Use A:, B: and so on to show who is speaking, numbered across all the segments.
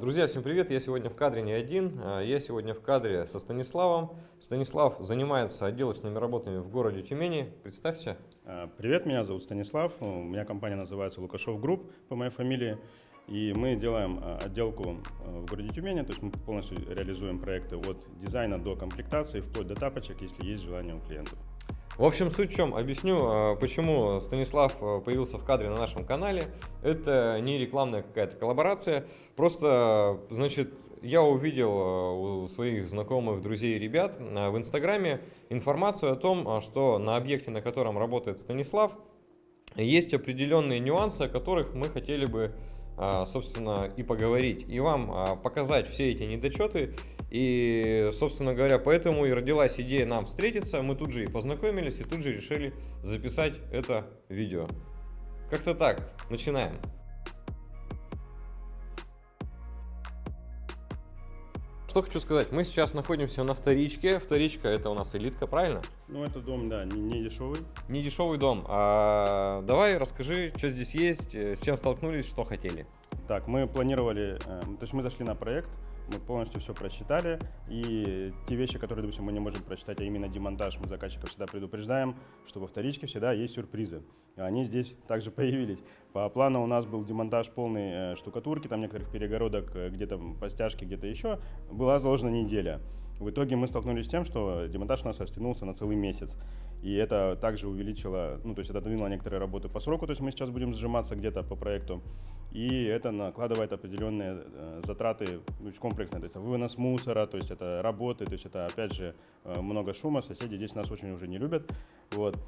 A: Друзья, всем привет! Я сегодня в кадре не один, а, я сегодня в кадре со Станиславом. Станислав занимается отделочными работами в городе Тюмени. Представься.
B: А, привет, меня зовут Станислав, у меня компания называется Лукашов Групп по моей фамилии. И мы делаем а, отделку в городе Тюмени, то есть мы полностью реализуем проекты от дизайна до комплектации, вплоть до тапочек, если есть желание у клиентов.
A: В общем, суть в чем? Объясню, почему Станислав появился в кадре на нашем канале. Это не рекламная какая-то коллаборация. Просто, значит, я увидел у своих знакомых, друзей и ребят в Инстаграме информацию о том, что на объекте, на котором работает Станислав, есть определенные нюансы, о которых мы хотели бы а, собственно, и поговорить, и вам а, показать все эти недочеты. И, собственно говоря, поэтому и родилась идея нам встретиться. Мы тут же и познакомились, и тут же решили записать это видео. Как-то так. Начинаем. Что хочу сказать, мы сейчас находимся на вторичке. Вторичка это у нас элитка, правильно?
B: Ну, это дом, да, не, не дешевый.
A: Не дешевый дом. А, давай расскажи, что здесь есть, э, с чем столкнулись, что хотели.
B: Так, мы планировали, э, то есть мы зашли на проект, мы полностью все просчитали, и те вещи, которые, допустим, мы не можем прочитать, а именно демонтаж, мы заказчиков всегда предупреждаем, что во вторичке всегда есть сюрпризы. И они здесь также появились. По плану у нас был демонтаж полной э, штукатурки, там некоторых перегородок, э, где-то по стяжке, где-то еще. Была заложена неделя. В итоге мы столкнулись с тем, что демонтаж у нас растянулся на целый месяц. И это также увеличило, ну то есть это отодвинуло некоторые работы по сроку, то есть мы сейчас будем сжиматься где-то по проекту. И это накладывает определенные э, затраты ну, комплексные, то есть вынос мусора, то есть это работы, то есть это опять же э, много шума, соседи здесь нас очень уже не любят. Вот.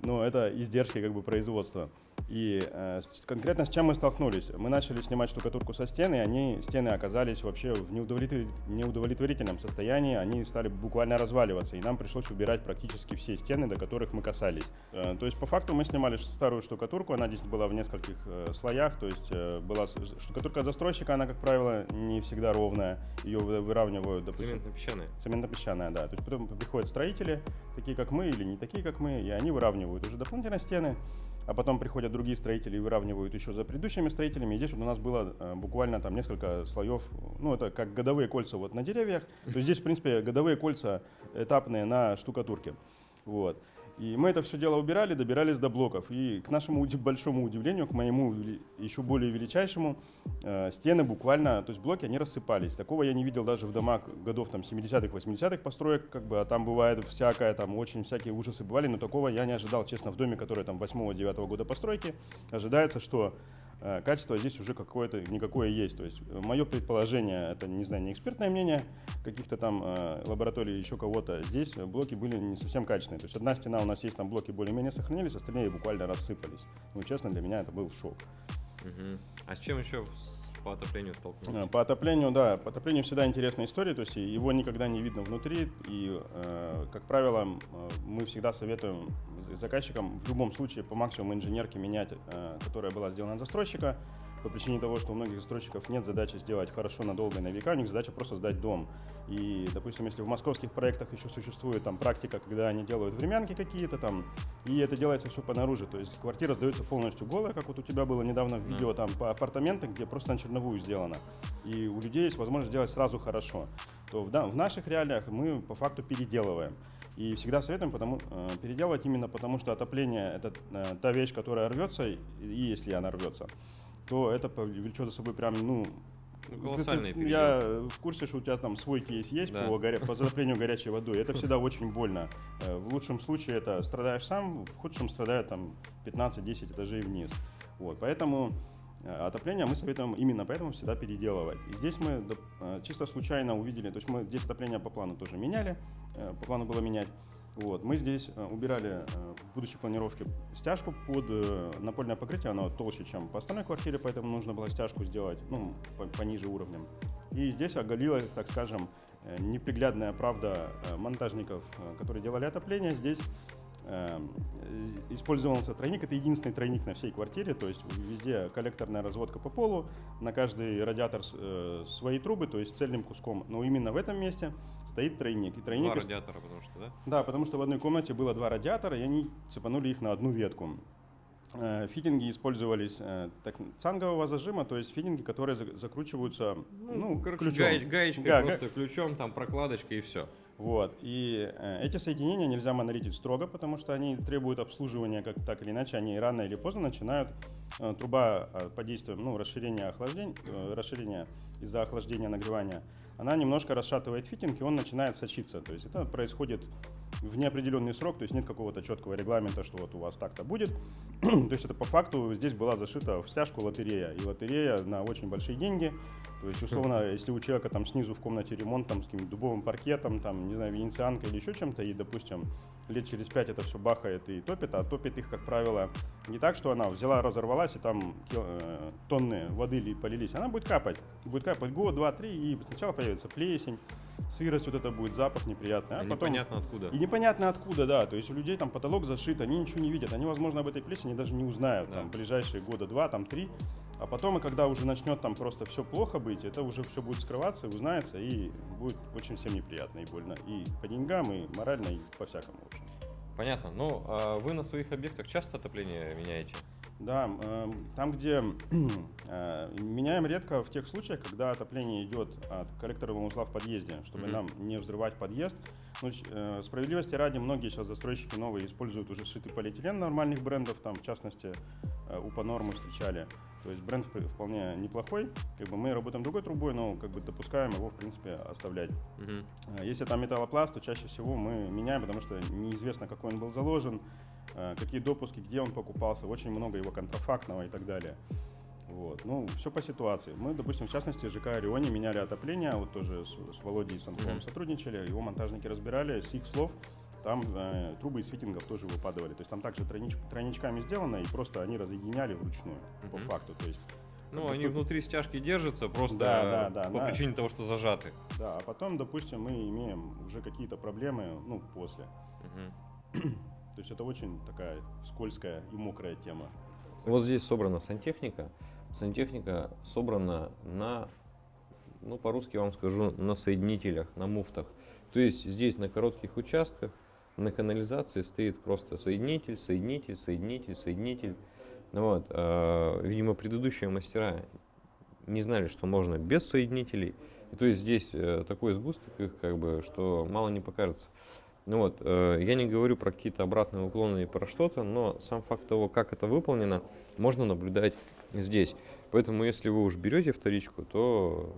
B: Но это издержки как бы производства. И э, конкретно с чем мы столкнулись? Мы начали снимать штукатурку со стены, и они, стены оказались вообще в неудовлетвор... неудовлетворительном состоянии, они стали буквально разваливаться, и нам пришлось убирать практически все стены, до которых мы касались. Э, то есть по факту мы снимали старую штукатурку, она здесь была в нескольких э, слоях, то есть э, была штукатурка от застройщика, она, как правило, не всегда ровная, ее выравнивают,
A: допустим. Цементно-песчаная.
B: Цементно-песчаная, да. То есть потом приходят строители, такие как мы или не такие как мы, и они выравнивают уже дополнительно стены, а потом приходят другие строители и выравнивают еще за предыдущими строителями. И здесь вот у нас было э, буквально там несколько слоев, ну это как годовые кольца вот на деревьях. То есть здесь, в принципе, годовые кольца этапные на штукатурке. Вот. И мы это все дело убирали, добирались до блоков. И к нашему большому удивлению, к моему еще более величайшему, э, стены буквально, то есть блоки, они рассыпались. Такого я не видел даже в домах годов там 70-х, 80-х построек, как бы, а там бывает всякое, там очень всякие ужасы бывали, но такого я не ожидал, честно, в доме, который там 8-9 года постройки, ожидается, что качество здесь уже какое-то никакое есть. То есть э, мое предположение, это, не знаю, не экспертное мнение каких-то там э, лабораторий, еще кого-то, здесь блоки были не совсем качественные. То есть одна стена у нас есть, там блоки более-менее сохранились, остальные буквально рассыпались. Ну, честно, для меня это был шок.
A: Угу. А с чем еще по отоплению столкнулись?
B: По отоплению, да. По отоплению всегда интересная история, то есть его никогда не видно внутри. И, э, как правило, мы всегда советуем заказчикам в любом случае по максимуму инженерки менять, э, которая была сделана от застройщика, по причине того, что у многих застройщиков нет задачи сделать хорошо надолго и на века, у них задача просто сдать дом. И, допустим, если в московских проектах еще существует там практика, когда они делают времянки какие-то там, и это делается все по наружу, то есть квартира сдается полностью голая, как вот у тебя было недавно в видео, там по апартаменты, где просто на черновую сделано. И у людей есть возможность сделать сразу хорошо. То в, да, в наших реалиях мы по факту переделываем. И всегда советуем потому, э, переделывать именно потому, что отопление – это э, та вещь, которая рвется, и если она рвется, то это повлечет за собой прям, ну,
A: ну, колоссальный
B: период. Я в курсе, что у тебя там свой кейс есть да. по, горя... по затоплению горячей водой. Это всегда очень больно. Э, в лучшем случае это страдаешь сам, в худшем страдает там 15-10 этажей вниз. Вот, поэтому отопление мы советуем именно поэтому всегда переделывать. И здесь мы э, чисто случайно увидели, то есть мы здесь отопление по плану тоже меняли, по плану было менять. Вот. Мы здесь э, убирали э, в будущей планировке стяжку под э, напольное покрытие, оно толще, чем по остальной квартире, поэтому нужно было стяжку сделать ну, пониже уровнем. И здесь оголилась, так скажем, неприглядная правда монтажников, которые делали отопление. Здесь использовался тройник. Это единственный тройник на всей квартире, то есть везде коллекторная разводка по полу, на каждый радиатор э, свои трубы, то есть цельным куском. Но именно в этом месте стоит тройник. И тройник
A: два радиатора, потому что, да?
B: Да, потому что в одной комнате было два радиатора, и они цепанули их на одну ветку. Э, фитинги использовались э, так, цангового зажима, то есть фитинги, которые закручиваются ну,
A: ну короче, ключом. Гаеч, гаечкой, да, просто га... ключом, там прокладочкой и все.
B: Вот. И э, эти соединения нельзя монолитить строго, потому что они требуют обслуживания как так или иначе, они рано или поздно начинают э, труба э, под действием ну, расширения, охлаждения, э, расширения из-за охлаждения нагревания, она немножко расшатывает фитинг, и он начинает сочиться. То есть это происходит в неопределенный срок, то есть нет какого-то четкого регламента, что вот у вас так-то будет. то есть это по факту здесь была зашита в стяжку лотерея, и лотерея на очень большие деньги. То есть, условно, если у человека там снизу в комнате ремонт там, с каким-то дубовым паркетом, там, не знаю, венецианкой или еще чем-то, и, допустим, лет через пять это все бахает и топит, а топит их, как правило, не так, что она взяла, разорвалась, и там э, тонны воды полились. Она будет капать. Будет капать год, два, три, и сначала появится плесень, сырость вот это будет, запах неприятный.
A: А, а потом... непонятно откуда.
B: И непонятно откуда, да. То есть у людей там потолок зашит, они ничего не видят. Они, возможно, об этой плесени даже не узнают да. там, ближайшие года два, там три. А потом, и когда уже начнет там просто все плохо быть, это уже все будет скрываться, узнается, и будет очень всем неприятно и больно. И по деньгам, и морально, и по-всякому, в общем.
A: Понятно. Ну, а вы на своих объектах часто отопление меняете?
B: Да, э, там, где э, меняем редко в тех случаях, когда отопление идет от коллекторного узла в подъезде, чтобы mm-hmm. нам не взрывать подъезд. Ну, э, справедливости ради, многие сейчас застройщики новые используют уже сшитый полиэтилен нормальных брендов, там, в частности, УПА нормы встречали. То есть бренд вполне неплохой. Как бы мы работаем другой трубой, но как бы допускаем его, в принципе, оставлять. Uh-huh. Если там металлопласт, то чаще всего мы меняем, потому что неизвестно, какой он был заложен, э, какие допуски, где он покупался, очень много его контрафактного и так далее. Вот. Ну, все по ситуации. Мы, допустим, в частности, ЖК Орионе меняли отопление, вот тоже с, с Володей Санковым mm-hmm. сотрудничали, его монтажники разбирали, с их слов там э, трубы из фитингов тоже выпадывали. То есть там также тройнич, тройничками сделано, и просто они разъединяли вручную, mm-hmm. по факту. То есть
A: ну, они тут... внутри стяжки держатся просто да, да, да, по да. причине того, что зажаты.
B: Да, а потом, допустим, мы имеем уже какие-то проблемы, ну, после. Угу. То есть это очень такая скользкая и мокрая тема.
C: Вот здесь собрана сантехника. Сантехника собрана на, ну, по-русски вам скажу, на соединителях, на муфтах. То есть здесь на коротких участках на канализации стоит просто соединитель, соединитель, соединитель, соединитель. Ну вот, э, видимо, предыдущие мастера не знали, что можно без соединителей. И то есть здесь э, такой сгусток их, как бы, что мало не покажется. Ну вот, э, я не говорю про какие-то обратные уклоны и про что-то, но сам факт того, как это выполнено, можно наблюдать здесь. Поэтому, если вы уж берете вторичку, то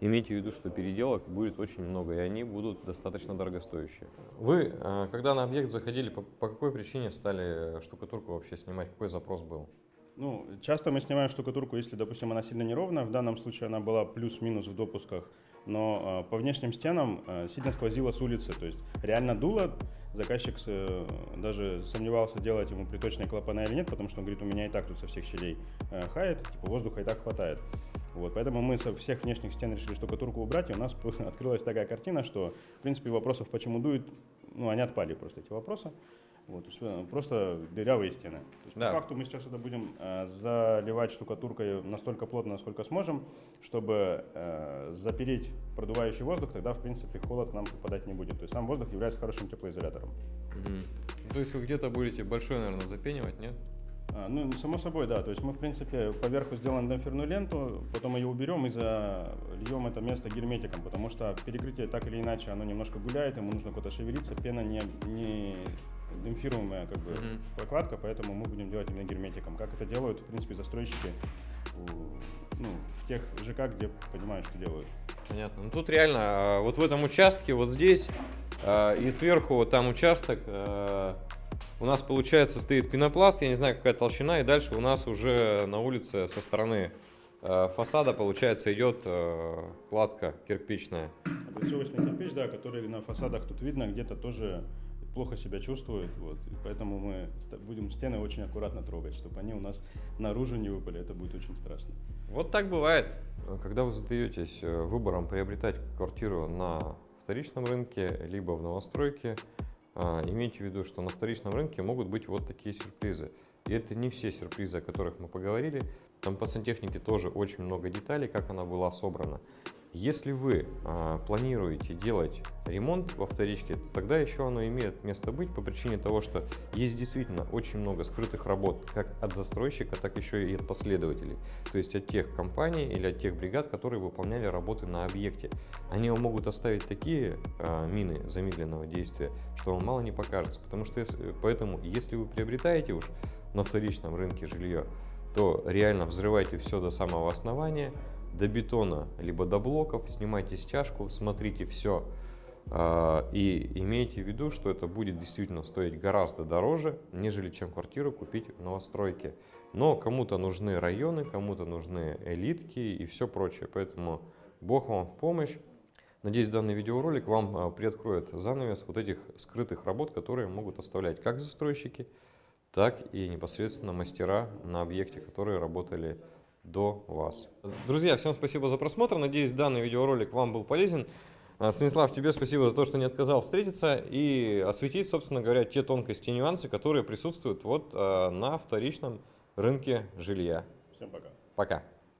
C: имейте в виду, что переделок будет очень много, и они будут достаточно дорогостоящие.
A: Вы, э, когда на объект заходили, по, по какой причине стали штукатурку вообще снимать? Какой запрос был?
B: Ну, часто мы снимаем штукатурку, если, допустим, она сильно неровная. В данном случае она была плюс-минус в допусках, но э, по внешним стенам э, сильно сквозило с улицы. То есть реально дуло. Заказчик э, даже сомневался, делать ему приточные клапана или нет, потому что он говорит, у меня и так тут со всех щелей э, хает, типа воздуха и так хватает. Вот, поэтому мы со всех внешних стен решили штукатурку убрать, и у нас открылась такая картина, что, в принципе, вопросов, почему дует, ну, они отпали просто, эти вопросы. Вот, э, просто дырявые стены. То есть, да. По факту мы сейчас это будем э, заливать штукатуркой настолько плотно, насколько сможем, чтобы э, запереть продувающий воздух, тогда, в принципе, холод к нам попадать не будет. То есть сам воздух является хорошим теплоизолятором.
A: Угу. То есть вы где-то будете большой, наверное, запенивать, нет?
B: А, ну, само собой, да. То есть мы, в принципе, поверху сделаем демпферную ленту, потом ее уберем и зальем это место герметиком, потому что перекрытие так или иначе, оно немножко гуляет, ему нужно куда-то шевелиться, пена не, не демпфируемая как бы mm-hmm. прокладка, поэтому мы будем делать именно герметиком. Как это делают, в принципе, застройщики ну, в тех ЖК, где понимают, что делают.
A: Понятно. Ну тут реально, а, вот в этом участке, вот здесь, а, и сверху вот там участок, а, у нас, получается, стоит пенопласт, я не знаю, какая толщина, и дальше у нас уже на улице со стороны фасада, получается, идет кладка кирпичная.
B: Облицовочный кирпич, да, который на фасадах тут видно, где-то тоже плохо себя чувствует, вот, и поэтому мы будем стены очень аккуратно трогать, чтобы они у нас наружу не выпали, это будет очень страшно.
A: Вот так бывает. Когда вы задаетесь э, выбором приобретать квартиру на вторичном рынке, либо в новостройке, а, имейте в виду, что на вторичном рынке могут быть вот такие сюрпризы. И это не все сюрпризы, о которых мы поговорили. Там по сантехнике тоже очень много деталей, как она была собрана. Если вы а, планируете делать ремонт во вторичке, то тогда еще оно имеет место быть по причине того, что есть действительно очень много скрытых работ как от застройщика, так еще и от последователей. То есть от тех компаний или от тех бригад, которые выполняли работы на объекте. Они вам могут оставить такие а, мины замедленного действия, что вам мало не покажется. Потому что если- поэтому, если вы приобретаете уж на вторичном рынке жилье, то реально взрывайте все до самого основания, до бетона, либо до блоков, снимайте стяжку, смотрите все и имейте в виду, что это будет действительно стоить гораздо дороже, нежели чем квартиру купить в новостройке. Но кому-то нужны районы, кому-то нужны элитки и все прочее, поэтому Бог вам в помощь. Надеюсь, данный видеоролик вам а, приоткроет занавес вот этих скрытых работ, которые могут оставлять как застройщики, так и непосредственно мастера на объекте, которые работали до вас.
D: Друзья, всем спасибо за просмотр. Надеюсь, данный видеоролик вам был полезен. А, Станислав, тебе спасибо за то, что не отказал встретиться и осветить, собственно говоря, те тонкости и нюансы, которые присутствуют вот а, на вторичном рынке жилья.
B: Всем пока.
D: Пока.